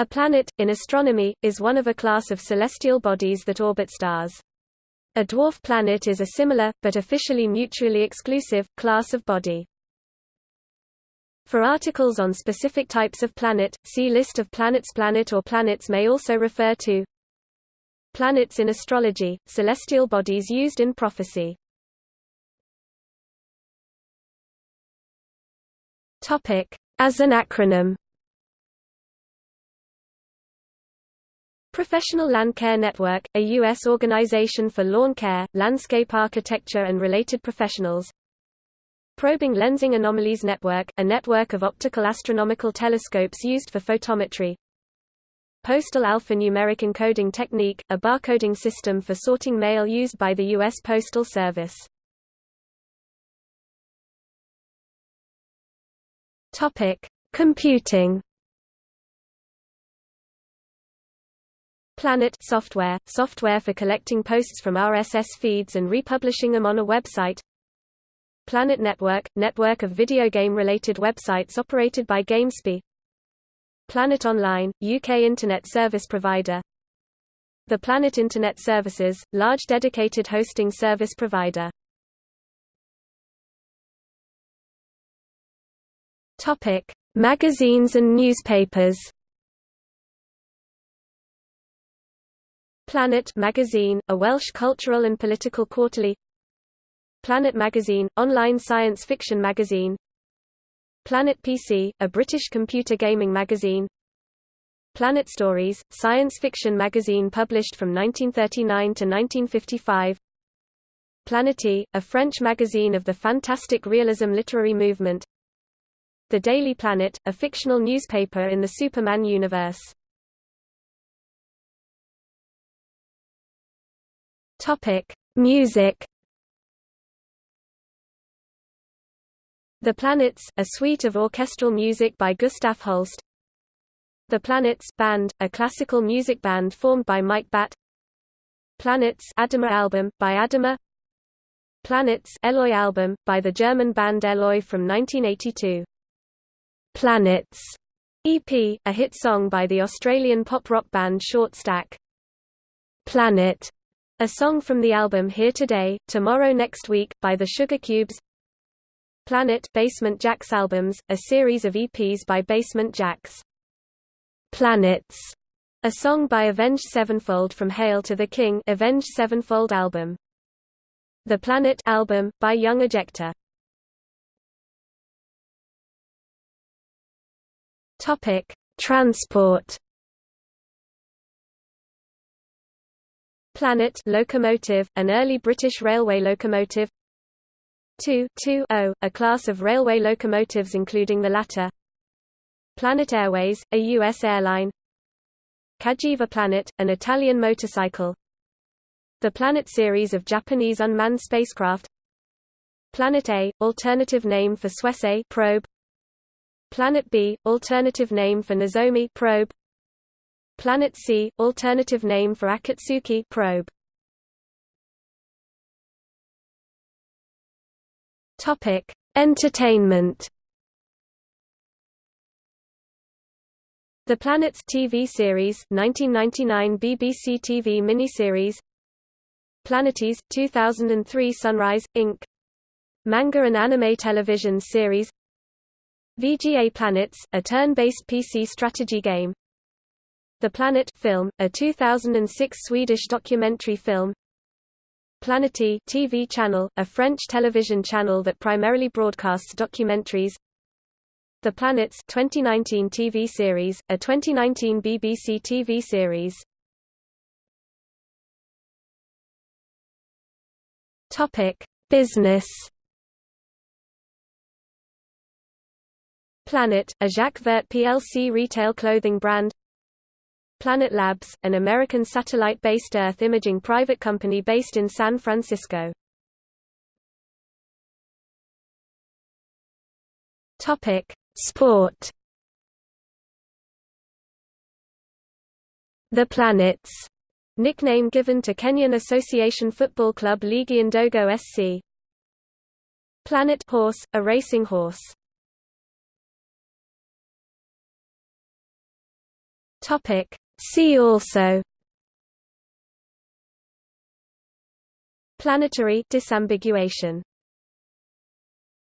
A planet, in astronomy, is one of a class of celestial bodies that orbit stars. A dwarf planet is a similar, but officially mutually exclusive, class of body. For articles on specific types of planet, see List of planets Planet or planets may also refer to Planets in astrology, celestial bodies used in prophecy As an acronym Professional Land Care Network, a U.S. organization for lawn care, landscape architecture and related professionals. Probing Lensing Anomalies Network, a network of optical astronomical telescopes used for photometry. Postal Alphanumeric Encoding Technique, a barcoding system for sorting mail used by the U.S. Postal Service. Computing Planet software, software for collecting posts from RSS feeds and republishing them on a website. Planet Network, network of video game-related websites operated by GameSpy. Planet Online, UK Internet service provider. The Planet Internet Services, large dedicated hosting service provider. Magazines and newspapers. Planet magazine, a Welsh cultural and political quarterly. Planet magazine, online science fiction magazine. Planet PC, a British computer gaming magazine. Planet Stories, science fiction magazine published from 1939 to 1955 Planète, a French magazine of the fantastic realism literary movement. The Daily Planet, a fictional newspaper in the Superman universe Topic: Music. The Planets, a suite of orchestral music by Gustav Holst. The Planets Band, a classical music band formed by Mike Batt. Planets Adema album by Adema. Planets Eloy album by the German band Eloy from 1982. Planets EP, a hit song by the Australian pop rock band Short Stack. Planet a song from the album Here Today, Tomorrow Next Week, by the Sugarcubes Planet Basement Jaxx albums, a series of EPs by Basement Jaxx. Planets, a song by Avenged Sevenfold from Hail to the King Avenged Sevenfold album. The Planet album, by Young Ejecta. Topic: Transport. Planet locomotive, an early British railway locomotive. 2 2 0, a class of railway locomotives including the latter. Planet Airways, a U.S. airline. Cagiva Planet, an Italian motorcycle. The Planet series of Japanese unmanned spacecraft. Planet A, alternative name for Suisei probe. Planet B, alternative name for Nozomi probe Planet C, alternative name for Akatsuki probe. Topic: Entertainment. The Planets TV series, 1999 BBC TV miniseries. Planetes, 2003 Sunrise Inc. Manga and anime television series. VGA Planets, a turn-based PC strategy game. The Planet film, a 2006 Swedish documentary film. Planète TV channel, a French television channel that primarily broadcasts documentaries. The Planets 2019 TV series, a 2019 BBC TV series. Topic: Business. Planet, a Jacques Vert plc retail clothing brand. Planet Labs, an American satellite-based Earth imaging private company based in San Francisco. Topic: Sport. The Planets, nickname given to Kenyan Association Football Club Ligi Ndogo SC. Planet Horse, a racing horse. Topic See also Planetary disambiguation